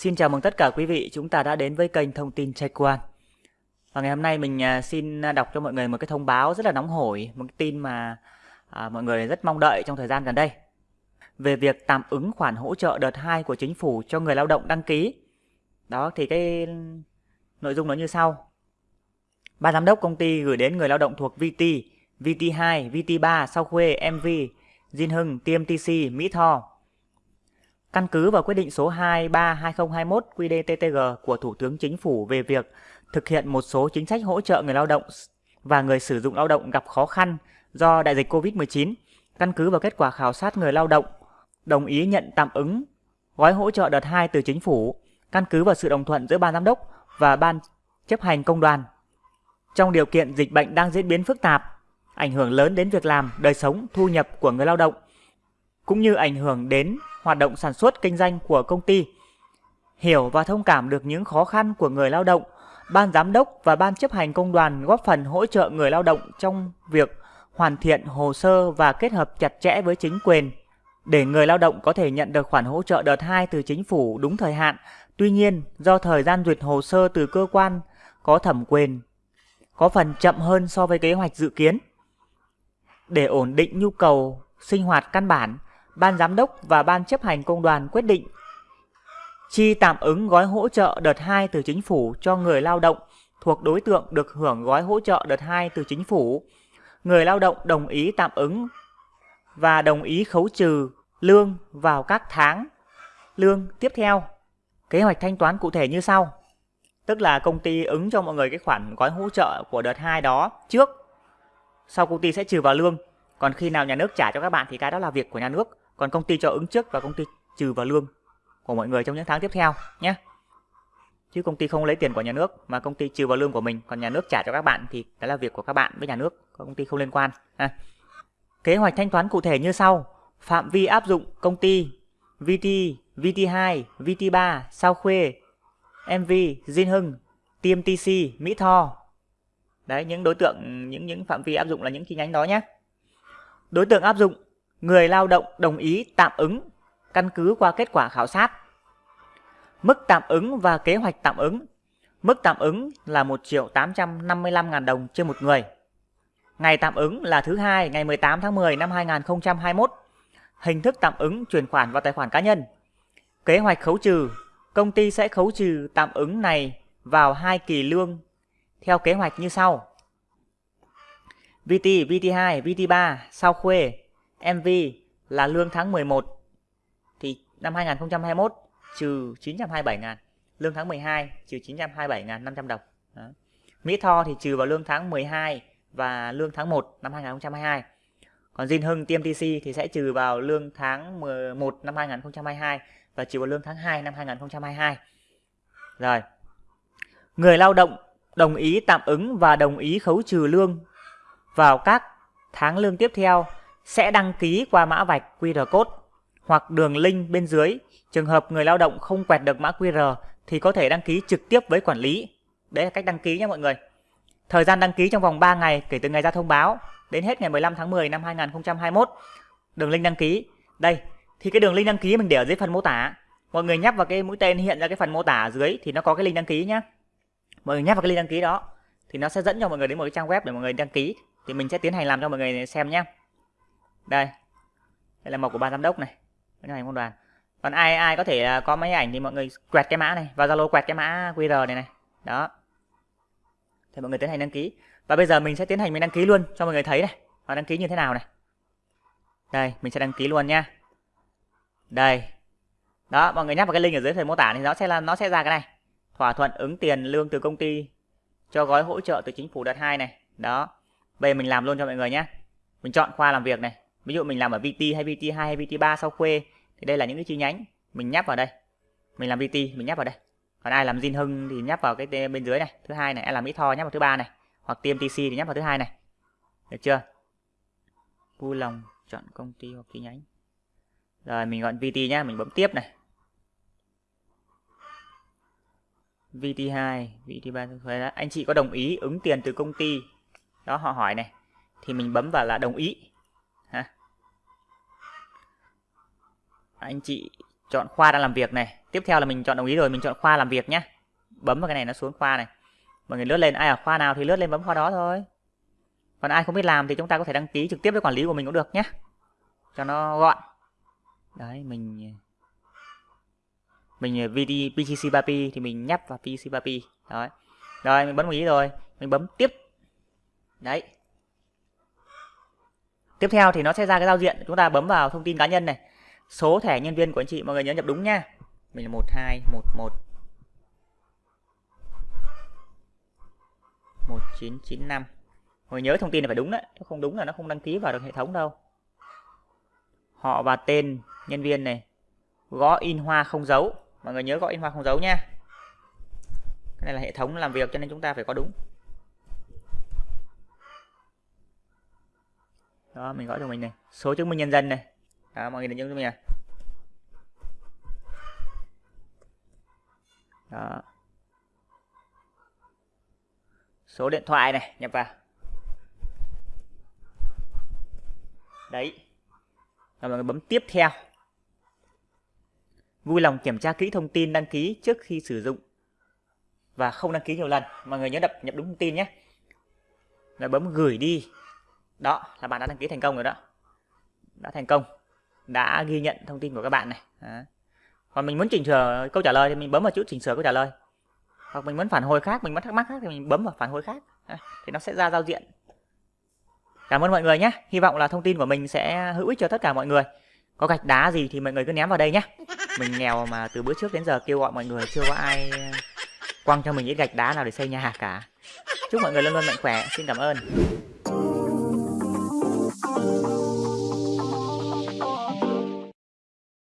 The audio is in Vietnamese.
Xin chào mừng tất cả quý vị, chúng ta đã đến với kênh thông tin Trạch One. Và ngày hôm nay mình à, xin à, đọc cho mọi người một cái thông báo rất là nóng hổi, một cái tin mà à, mọi người rất mong đợi trong thời gian gần đây. Về việc tạm ứng khoản hỗ trợ đợt 2 của chính phủ cho người lao động đăng ký. Đó thì cái nội dung nó như sau. Ban giám đốc công ty gửi đến người lao động thuộc VT, VT2, VT3, Sao Khuê, MV, Jin Hưng, TMTC, Mỹ Tho Căn cứ vào quyết định số 23-2021 QDTTG của Thủ tướng Chính phủ về việc thực hiện một số chính sách hỗ trợ người lao động và người sử dụng lao động gặp khó khăn do đại dịch COVID-19, căn cứ vào kết quả khảo sát người lao động, đồng ý nhận tạm ứng gói hỗ trợ đợt 2 từ chính phủ, căn cứ vào sự đồng thuận giữa ban giám đốc và ban chấp hành công đoàn. Trong điều kiện dịch bệnh đang diễn biến phức tạp, ảnh hưởng lớn đến việc làm, đời sống, thu nhập của người lao động, cũng như ảnh hưởng đến hoạt động sản xuất kinh doanh của công ty. Hiểu và thông cảm được những khó khăn của người lao động, ban giám đốc và ban chấp hành công đoàn góp phần hỗ trợ người lao động trong việc hoàn thiện hồ sơ và kết hợp chặt chẽ với chính quyền để người lao động có thể nhận được khoản hỗ trợ đợt 2 từ chính phủ đúng thời hạn. Tuy nhiên, do thời gian duyệt hồ sơ từ cơ quan có thẩm quyền có phần chậm hơn so với kế hoạch dự kiến. Để ổn định nhu cầu sinh hoạt căn bản, Ban Giám đốc và Ban chấp hành công đoàn quyết định chi tạm ứng gói hỗ trợ đợt 2 từ chính phủ cho người lao động thuộc đối tượng được hưởng gói hỗ trợ đợt 2 từ chính phủ. Người lao động đồng ý tạm ứng và đồng ý khấu trừ lương vào các tháng lương tiếp theo. Kế hoạch thanh toán cụ thể như sau. Tức là công ty ứng cho mọi người cái khoản gói hỗ trợ của đợt 2 đó trước. Sau công ty sẽ trừ vào lương. Còn khi nào nhà nước trả cho các bạn thì cái đó là việc của nhà nước còn công ty cho ứng trước và công ty trừ vào lương của mọi người trong những tháng tiếp theo nhé chứ công ty không lấy tiền của nhà nước mà công ty trừ vào lương của mình còn nhà nước trả cho các bạn thì đó là việc của các bạn với nhà nước công ty không liên quan À. kế hoạch thanh toán cụ thể như sau phạm vi áp dụng công ty VT, VT2, VT3, Sao Khuê, MV, Diên Hưng, TMTC, Mỹ Tho. Đấy, những đối tượng, những những phạm vi áp dụng là những chi nhánh đó nhé. Đối tượng áp dụng, người lao động đồng ý tạm ứng, căn cứ qua kết quả khảo sát. Mức tạm ứng và kế hoạch tạm ứng. Mức tạm ứng là 1 triệu 855 ngàn đồng trên một người. Ngày tạm ứng là thứ hai, ngày 18 tháng 10 năm 2021. Hình thức tạm ứng chuyển khoản vào tài khoản cá nhân. Kế hoạch khấu trừ. Công ty sẽ khấu trừ tạm ứng này vào hai kỳ lương theo kế hoạch như sau. VT, VT2, VT3, sao khuê, MV là lương tháng 11 thì năm 2021 trừ 927 ngàn lương tháng 12 trừ 927 ngàn 500 đồng. Đó. Mỹ Tho thì trừ vào lương tháng 12 và lương tháng 1 năm 2022 còn Jin Hưng TMTC thì sẽ trừ vào lương tháng 11 năm 2022 và trừ vào lương tháng 2 năm 2022 rồi. Người lao động đồng ý tạm ứng và đồng ý khấu trừ lương vào các tháng lương tiếp theo sẽ đăng ký qua mã vạch QR code hoặc đường link bên dưới. Trường hợp người lao động không quẹt được mã QR thì có thể đăng ký trực tiếp với quản lý. Đấy là cách đăng ký nha mọi người. Thời gian đăng ký trong vòng 3 ngày kể từ ngày ra thông báo đến hết ngày 15 tháng 10 năm 2021. Đường link đăng ký. Đây, thì cái đường link đăng ký mình để ở dưới phần mô tả. Mọi người nhấp vào cái mũi tên hiện ra cái phần mô tả ở dưới thì nó có cái link đăng ký nhá. Mọi người nhấp vào cái link đăng ký đó thì nó sẽ dẫn cho mọi người đến một cái trang web để mọi người đăng ký thì mình sẽ tiến hành làm cho mọi người xem nhé đây. Đây là mộc của ban giám đốc này. Ban hành công đoàn. Còn ai ai có thể à, có máy ảnh thì mọi người quẹt cái mã này. Vào zalo quẹt cái mã qr này này. Đó. Thì mọi người tiến hành đăng ký. Và bây giờ mình sẽ tiến hành mình đăng ký luôn cho mọi người thấy này. Và đăng ký như thế nào này. Đây, mình sẽ đăng ký luôn nha đây. Đó, mọi người nhắc vào cái link ở dưới phần mô tả thì nó sẽ là, nó sẽ ra cái này. Thỏa thuận ứng tiền lương từ công ty cho gói hỗ trợ từ chính phủ đợt 2 này. Đó bây giờ mình làm luôn cho mọi người nhé. Mình chọn khoa làm việc này. Ví dụ mình làm ở VT hay VT2 hay VT3 sau khuê, thì đây là những cái chi nhánh mình nhấp vào đây. Mình làm VT, mình nhấp vào đây. Còn ai làm Jin Hưng thì nhấp vào cái bên dưới này, thứ hai này. Ai làm Mỹ Tho nhấp vào thứ ba này. Hoặc TMTC thì nhấp vào thứ hai này. Được chưa? Vui lòng chọn công ty hoặc chi nhánh. Rồi, mình gọi VT nhá, mình bấm tiếp này. VT2 VT3 anh chị có đồng ý ứng tiền từ công ty đó, họ hỏi này. Thì mình bấm vào là đồng ý. Ha. Anh chị chọn khoa đang làm việc này. Tiếp theo là mình chọn đồng ý rồi, mình chọn khoa làm việc nhé bấm vào cái này nó xuống khoa này. Mọi người lướt lên, ai ở khoa nào thì lướt lên bấm khoa đó thôi. Còn ai không biết làm thì chúng ta có thể đăng ký trực tiếp với quản lý của mình cũng được nhé cho nó gọn. Đấy, mình mình ờ, VD PCC 3P thì mình nhấp vào PCC 3P đấy. Rồi, mình bấm đồng ý rồi. Mình bấm tiếp đấy. Tiếp theo thì nó sẽ ra cái giao diện. Chúng ta bấm vào thông tin cá nhân này. Số thẻ nhân viên của anh chị, mọi người nhớ nhập đúng nha. Mình là 1211 1995 Mọi người nhớ thông tin này phải đúng đấy. Nếu không đúng là nó không đăng ký vào được hệ thống đâu. Họ và tên nhân viên này. Gõ in hoa không dấu. Mọi người nhớ gõ in hoa không dấu nha. Cái này là hệ thống làm việc cho nên chúng ta phải có đúng. Đó, mình gõ cho mình này. Số chứng minh nhân dân này. Đó, mọi người nhớ cho mình này Đó. Số điện thoại này, nhập vào. Đấy. Và mọi người bấm tiếp theo. Vui lòng kiểm tra kỹ thông tin đăng ký trước khi sử dụng và không đăng ký nhiều lần. Mọi người nhớ đập nhập đúng thông tin nhé. Rồi bấm gửi đi đó, là bạn đã đăng ký thành công rồi đó. Đã thành công. Đã ghi nhận thông tin của các bạn này. Đó. còn mình muốn chỉnh sửa câu trả lời thì mình bấm vào chữ chỉnh sửa câu trả lời. Hoặc mình muốn phản hồi khác, mình muốn thắc mắc khác thì mình bấm vào phản hồi khác. Thì nó sẽ ra giao diện. Cảm ơn mọi người nhé. Hy vọng là thông tin của mình sẽ hữu ích cho tất cả mọi người. Có gạch đá gì thì mọi người cứ ném vào đây nhé. Mình nghèo mà từ bữa trước đến giờ kêu gọi mọi người, chưa có ai ờ, quăng cho mình ít gạch đá nào để xây nhà cả. Chúc mọi người luôn luôn mạnh khỏe. Xin cảm ơn.